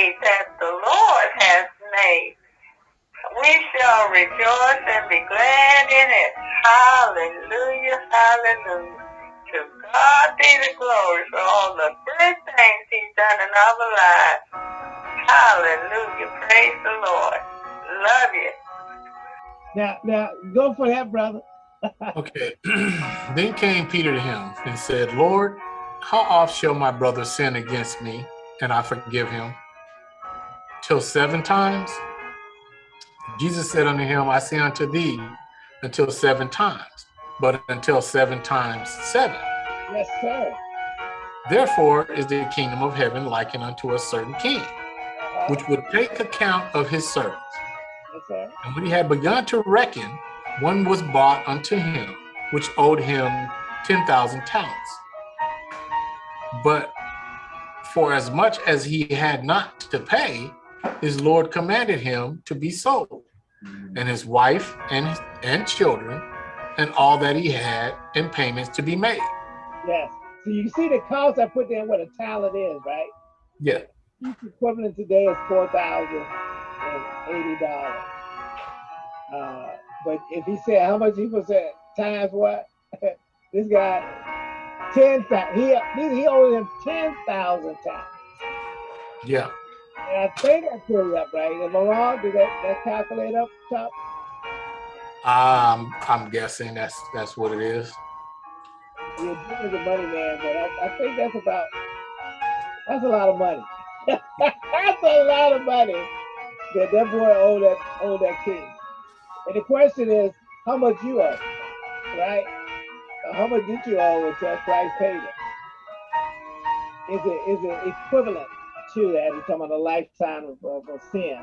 day that the Lord has made. We shall rejoice and be glad in it. Hallelujah, hallelujah. To God be the glory for all the good things he's done in our lives. Hallelujah, praise the Lord. Love you. Now, now, go for that, brother. okay. then came Peter to him and said, Lord, how oft shall my brother sin against me and I forgive him? Till seven times? Jesus said unto him, I say unto thee, until seven times, but until seven times seven. Yes, sir. Therefore is the kingdom of heaven likened unto a certain king, which would take account of his servants. Yes. And when he had begun to reckon, one was bought unto him, which owed him 10,000 talents. But for as much as he had not to pay, his Lord commanded him to be sold, and his wife and, and children, and all that he had, and payments to be made. Yes. So you see the cost I put there, what a talent is, right? Yeah. Each Equivalent today is four thousand and eighty dollars. Uh, but if he said how much he was at times what, this guy ten thousand. He he owed him ten thousand times. Yeah. I think I put it up right. Am I wrong? Did that, that calculate up top? Um, I'm guessing that's that's what it is. You're doing the money man, but I, I think that's about that's a lot of money. that's a lot of money that that boy owed that owed that king. And the question is, how much you owe, right? How much did you owe until Christ paid it? Is it is it equivalent to that? We're talking about a lifetime of, of, of sin.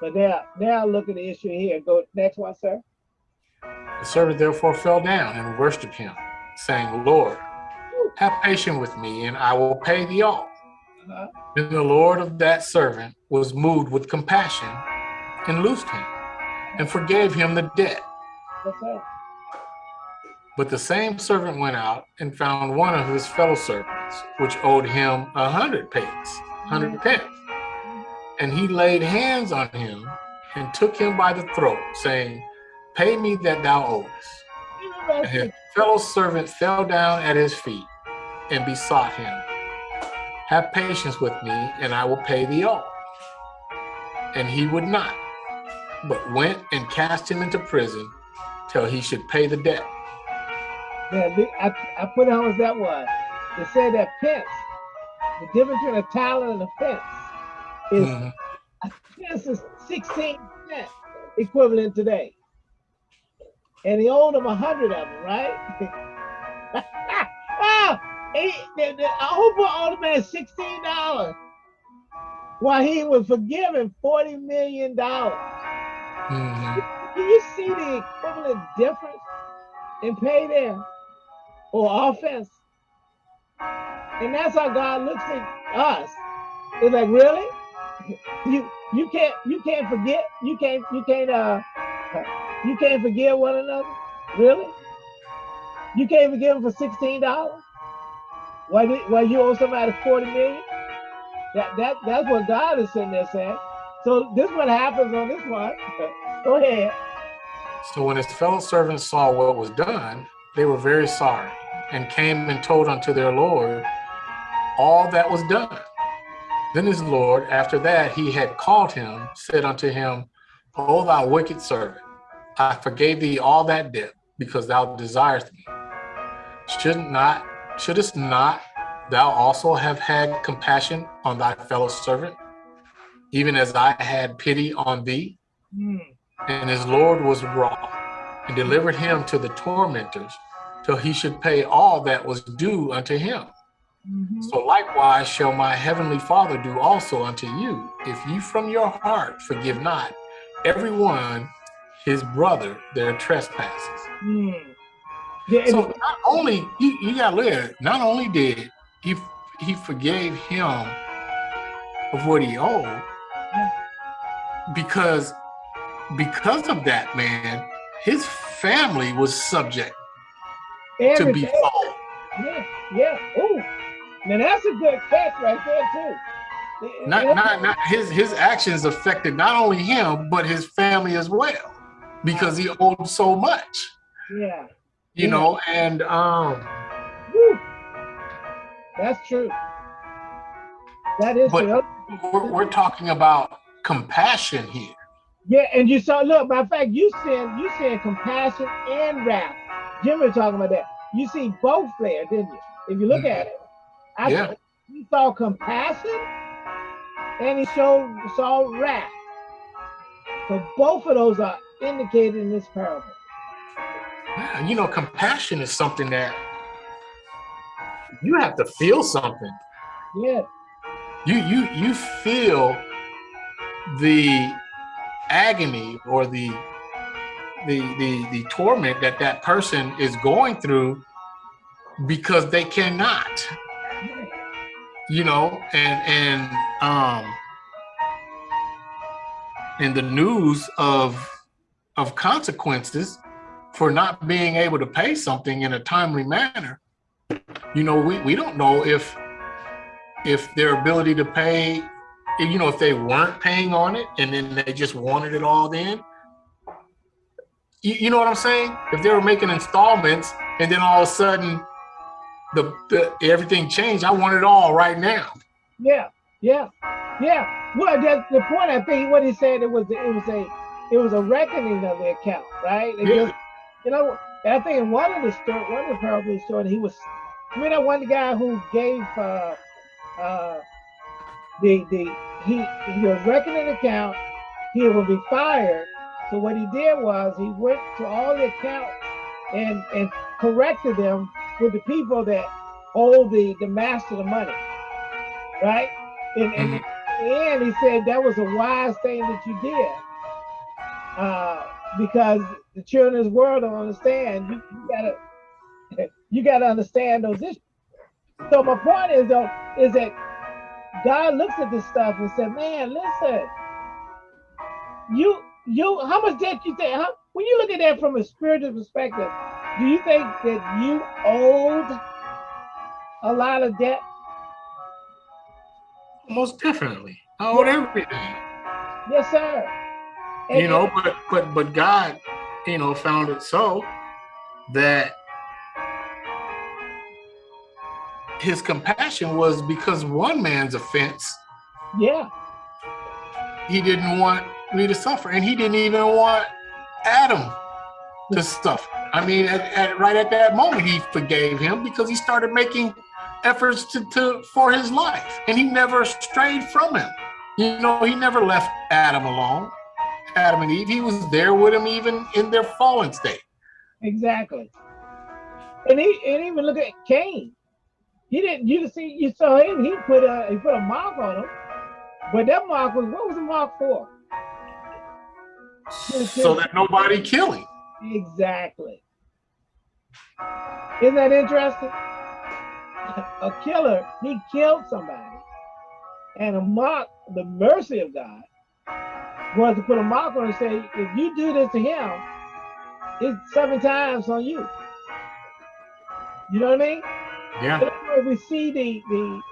But now, now look at the issue here. Go next one, sir. The servant therefore fell down and worshipped him, saying, Lord, have patience with me, and I will pay thee all. Uh -huh. Then the Lord of that servant was moved with compassion and loosed him and forgave him the debt. But the same servant went out and found one of his fellow servants, which owed him a hundred pence, hundred pence. And he laid hands on him and took him by the throat, saying, Pay me that thou owest. And his fellow servant fell down at his feet and besought him, Have patience with me, and I will pay thee all. And he would not, but went and cast him into prison till he should pay the debt. Yeah, I, I put on as that was. They said that pence, the difference between a talent and a pence is mm -hmm. a pence is 16 cent equivalent today. And he owed them a hundred of them, right? he, the, the, I hope I owed the man $16 while he was forgiven $40 million. Mm -hmm. Can you see the equivalent difference in pay there? or offense. And that's how God looks at us. It's like, really? You you can't you can't forget, you can't you can't uh you can't forgive one another? Really? You can't forgive them for sixteen dollars? Why why you owe somebody 40 million? That that that's what God is sitting there saying. So this what happens on this one. Go ahead. So when his fellow servants saw what was done, they were very sorry and came and told unto their Lord all that was done. Then his Lord, after that he had called him, said unto him, O thou wicked servant, I forgave thee all that debt because thou desirest me. Should not, shouldest not thou also have had compassion on thy fellow servant, even as I had pity on thee? Mm. And his Lord was wroth and delivered him to the tormentors till he should pay all that was due unto him. Mm -hmm. So likewise shall my heavenly Father do also unto you, if ye from your heart forgive not everyone his brother their trespasses. Mm. Yeah, so not only you, you gotta look at it, not only did he he forgave him of what he owed, because because of that man, his family was subject to be sold. Yeah, yeah. Oh, now that's a good catch right there too. not not not his his actions affected not only him but his family as well because he owed so much yeah you yeah. know and um Woo. that's true that is but. We're, we're talking about compassion here yeah and you saw look by fact you said you said compassion and wrath jim was talking about that you see both there didn't you if you look mm -hmm. at it I yeah. he saw compassion and he showed saw wrath. So both of those are indicated in this parable. You know, compassion is something that you have to feel something. Yeah. You you you feel the agony or the the the the torment that that person is going through because they cannot you know, and and um and the news of of consequences for not being able to pay something in a timely manner. You know, we, we don't know if if their ability to pay, you know, if they weren't paying on it and then they just wanted it all then. You, you know what I'm saying? If they were making installments and then all of a sudden the, the everything changed. I want it all right now. Yeah, yeah, yeah. Well, that's the point. I think what he said it was it was a it was a reckoning of the account, right? It yeah. Just, you know, I think in one of the story, one of the parable story, he was. I mean, that one guy who gave uh, uh, the the he he was reckoning account. He would be fired. So what he did was he went to all the accounts and and corrected them with the people that hold the, the master the money, right? And, and, mm -hmm. and he said that was a wise thing that you did uh, because the children of this world don't understand. You, you gotta you gotta understand those issues. So my point is though is that God looks at this stuff and said, "Man, listen, you you how much debt you think? How, when you look at that from a spiritual perspective, do you think that you owed a lot of debt? Most definitely. I owed everything. Yes, sir. And, you know, but but but God, you know, found it so that his compassion was because one man's offense. Yeah. He didn't want me to suffer, and he didn't even want Adam to suffer. I mean, at, at, right at that moment, he forgave him because he started making efforts to, to for his life, and he never strayed from him. You know, he never left Adam alone. Adam and Eve, he was there with him even in their fallen state. Exactly. And he and even look at Cain. He didn't. You see, you saw him. He put a he put a mark on him, but that mark was what was the mark for? So that nobody kill him. Exactly. Isn't that interesting? A killer, he killed somebody. And a mock, the mercy of God, was to put a mock on and say, if you do this to him, it's seven times on you. You know what I mean? Yeah. we see the the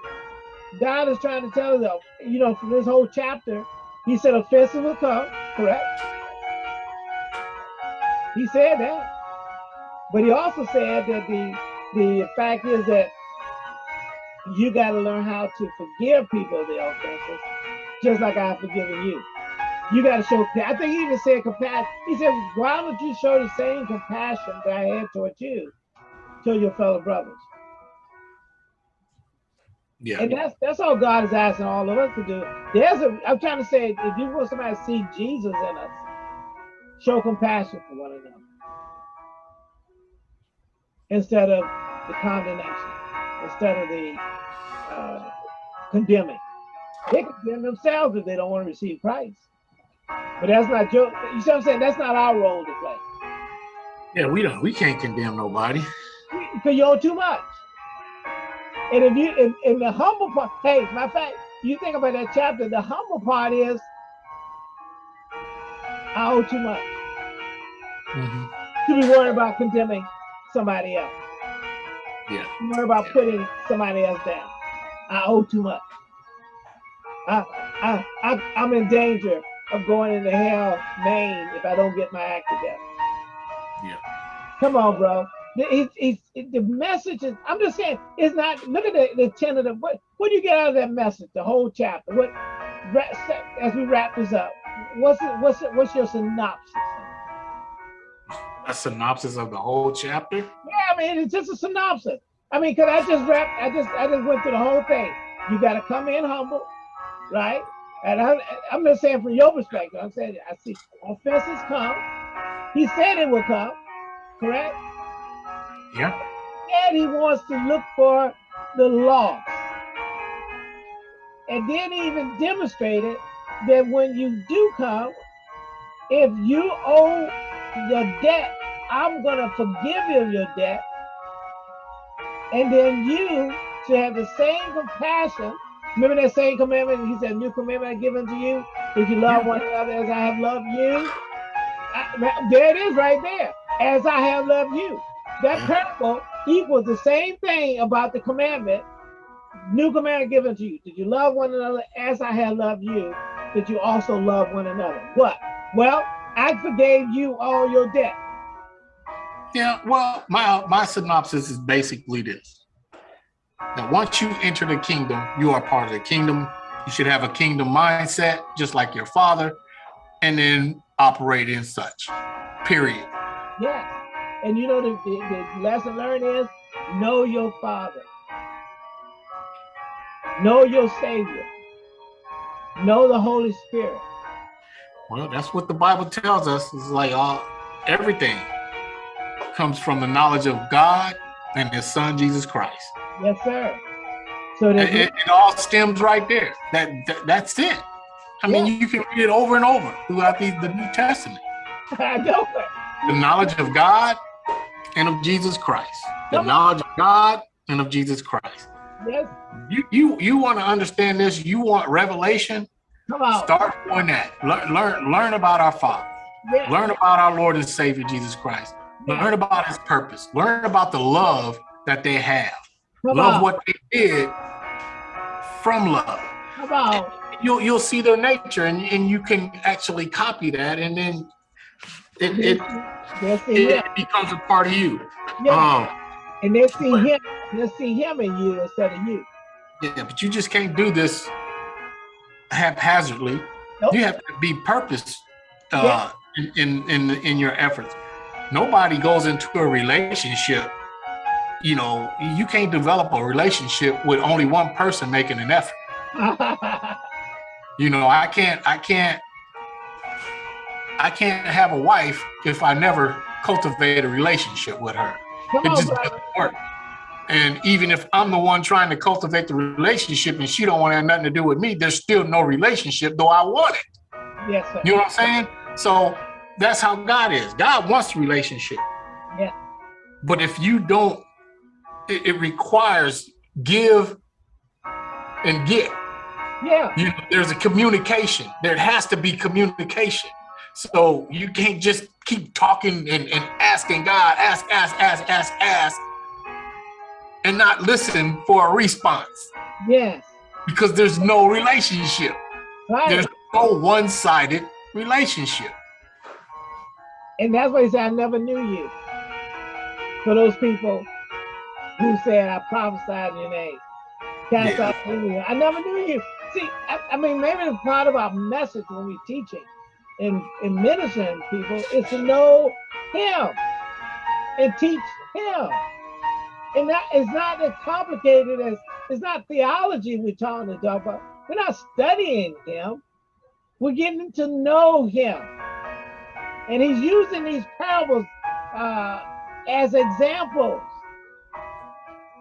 God is trying to tell us, you know, from this whole chapter, he said offenses will come, correct? He said that. But he also said that the the fact is that you got to learn how to forgive people their offenses, just like I've forgiven you. You got to show, I think he even said compassion. He said, why don't you show the same compassion that I had towards you to your fellow brothers? Yeah. And that's that's all God is asking all of us to do. There's a I'm trying to say if you want somebody to see Jesus in us, show compassion for one another instead of the condemnation, instead of the uh, condemning. They condemn themselves if they don't want to receive Christ. But that's not your, you see what I'm saying? That's not our role to play. Yeah, we don't, we can't condemn nobody. Because you owe too much. And if you, in, in the humble part, hey, my fact, you think about that chapter, the humble part is, I owe too much. Mm -hmm. To be worried about condemning somebody else. Yeah. Worry about yeah. putting somebody else down. I owe too much. I, I, I, I'm in danger of going into hell, Maine, if I don't get my act together. Yeah. Come on, bro. It's, it's, it, the message is, I'm just saying, it's not, look at the, the tentative, what, what do you get out of that message, the whole chapter? What, as we wrap this up, what's it, what's it, what's your synopsis? A synopsis of the whole chapter? Yeah, I mean, it's just a synopsis. I mean, cause I just wrapped, I just, I just went through the whole thing. You got to come in humble, right? And I, I'm just saying from your perspective, I'm saying I see offenses come. He said it will come, correct? Yeah. And he wants to look for the lost. And then he even demonstrated that when you do come, if you owe your debt, I'm going to forgive you your debt. And then you should have the same compassion. Remember that same commandment? He said, New commandment I give unto you, that you love one another as I have loved you. I, there it is right there. As I have loved you. That parable equals the same thing about the commandment. New commandment given to you. Did you love one another as I have loved you? Did you also love one another? What? Well, I forgave you all your debt. Yeah, well, my my synopsis is basically this. That once you enter the kingdom, you are part of the kingdom. You should have a kingdom mindset, just like your father, and then operate in such. Period. Yes. And you know the, the, the lesson learned is know your father. Know your savior. Know the Holy Spirit. Well, that's what the Bible tells us. It's like all everything comes from the knowledge of God and his son Jesus Christ. Yes, sir. So it, it, it all stems right there. That, that that's it. I mean, you can read it over and over throughout the, the New Testament. I know it. The knowledge of God and of Jesus Christ. The Come knowledge on. of God and of Jesus Christ. Yes. You you you want to understand this? You want revelation? Come on. Start doing that. Learn learn learn about our Father. Yes. Learn about our Lord and Savior Jesus Christ. Learn about his purpose. Learn about the love that they have. Come love on. what they did from love. Come on. You'll you'll see their nature and, and you can actually copy that and then it it, it, it becomes a part of you. Yeah. Um, and they see him, they see him in you instead of you. Yeah, but you just can't do this haphazardly. Nope. You have to be purpose uh, yeah. in, in in in your efforts nobody goes into a relationship you know you can't develop a relationship with only one person making an effort you know i can't i can't i can't have a wife if i never cultivate a relationship with her Come it on, just brother. doesn't work and even if i'm the one trying to cultivate the relationship and she don't want to have nothing to do with me there's still no relationship though i want it yes sir. you know what i'm saying so that's how God is. God wants relationship. Yeah. But if you don't, it, it requires give and get. Yeah. You, know, there's a communication. There has to be communication. So you can't just keep talking and, and asking God, ask, ask, ask, ask, ask, and not listen for a response. Yes. Because there's no relationship. Right. There's no one-sided relationship. And that's why he said, I never knew you. For those people who said, I prophesied in your name. Cast yeah. out I never knew you. See, I, I, mean, maybe the part of our message when we're teaching and, and ministering people is to know him and teach him. And that is not as complicated as, it's not theology we're talking about. We're not studying him. We're getting to know him. And he's using these parables uh, as examples.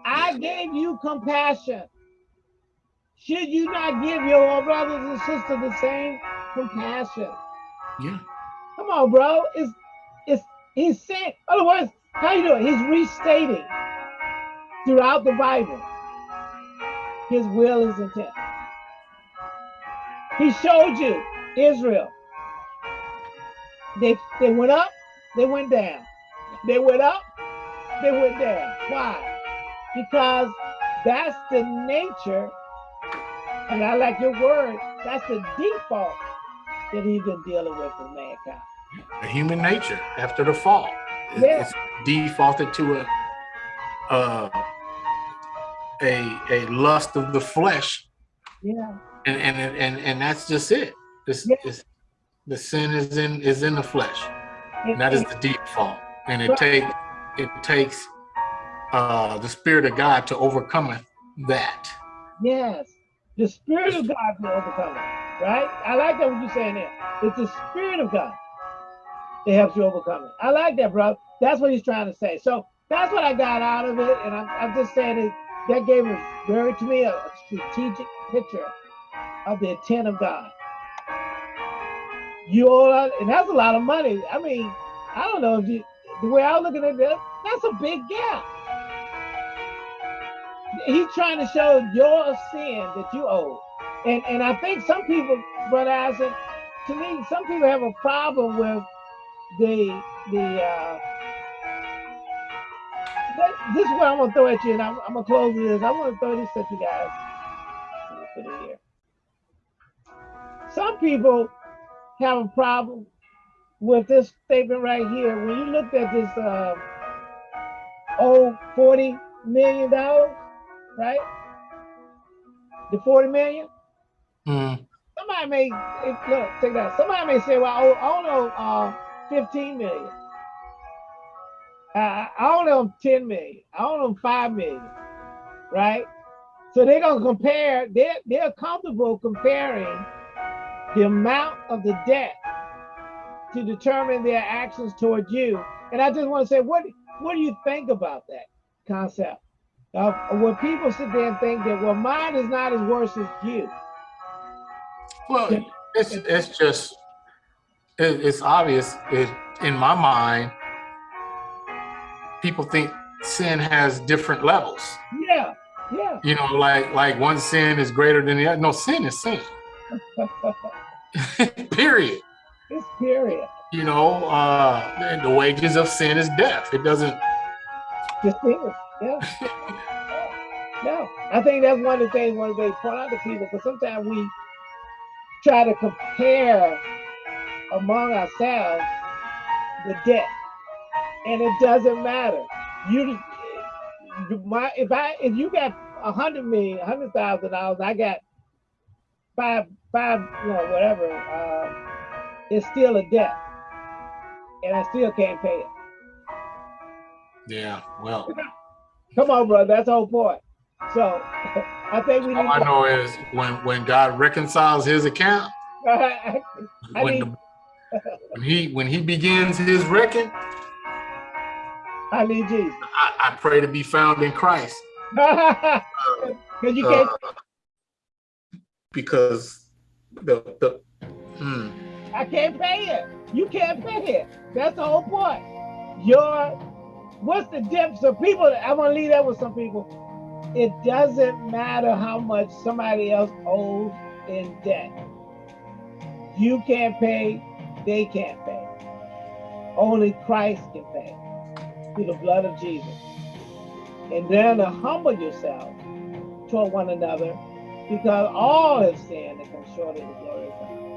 I gave you compassion. Should you not give your brothers and sisters the same compassion? Yeah. Come on, bro. It's it's he's saying, otherwise, how you doing? He's restating throughout the Bible his will, is intent. He showed you Israel they they went up, they went down. They went up, they went down. Why? Because that's the nature And I like your word. That's the default that he's been dealing with with mankind. The human nature after the fall. Yeah. It's defaulted to a uh, a a lust of the flesh. Yeah. And and and and that's just it. This yeah. is the sin is in is in the flesh. and that is the default. And it take it takes uh the spirit of God to overcome that. Yes. The spirit of God to overcome it. Right? I like that what you're saying there. It's the spirit of God that helps you overcome it. I like that, bro. That's what he's trying to say. So that's what I got out of it. And I'm, I'm just saying it, that gave us very, to me, a, strategic picture of the intent of God. You all, and that's a lot of money. I mean, I don't know if you, the way I was looking at this, that's a big gap. He's trying to show your sin that you owe. And and I think some people, Brother Isaac, to me, some people have a problem with the the uh, this is what I'm gonna throw at you, and I'm, I'm gonna close this. I want to throw this at you guys. Put it here. Some people have a problem with this statement right here. When you looked at this uh, old 40 million dollars, right? The 40 million. Mm. Somebody may look, take that. Somebody may say, "Well, I owe, I owe uh, 15 million." I, I owe them 10 million. I owe them 5 million, right? So they're going to compare, they're, they're comfortable comparing the amount of the debt to determine their actions towards you. And I just want to say, what, what do you think about that concept? Uh, when people sit there and think that, well, mine is not as worse as you. Well, it's, it's just, it's obvious it, in my mind people think sin has different levels. Yeah, yeah. You know, like like one sin is greater than the other. No, sin is sin. period. It's period. You know, uh, the wages of sin is death. It doesn't. Just is. Yeah. no, I think that's one of the things one of they point out to people because sometimes we try to compare among ourselves the debt and it doesn't matter. You, my, if I, if you got a hundred million, a hundred thousand dollars, I got five, five, you know, whatever. Uh, it's still a debt, and I still can't pay it. Yeah, well. Come on, bro. That's the whole point. So I think we. All I know is when when God reconciles His account, when, the, when he when He begins His reckon, I. I, I pray to be found in Christ. Because you can't. Uh, because the the. Hmm. I can't pay it. You can't pay it. That's the whole point. Your what's the difference? of people, I want to leave that with some people. It doesn't matter how much somebody else owes in debt. You can't pay, they can't pay. Only Christ can pay through the blood of Jesus. And then to humble yourself toward one another because all have sinned and come short of the glory of God.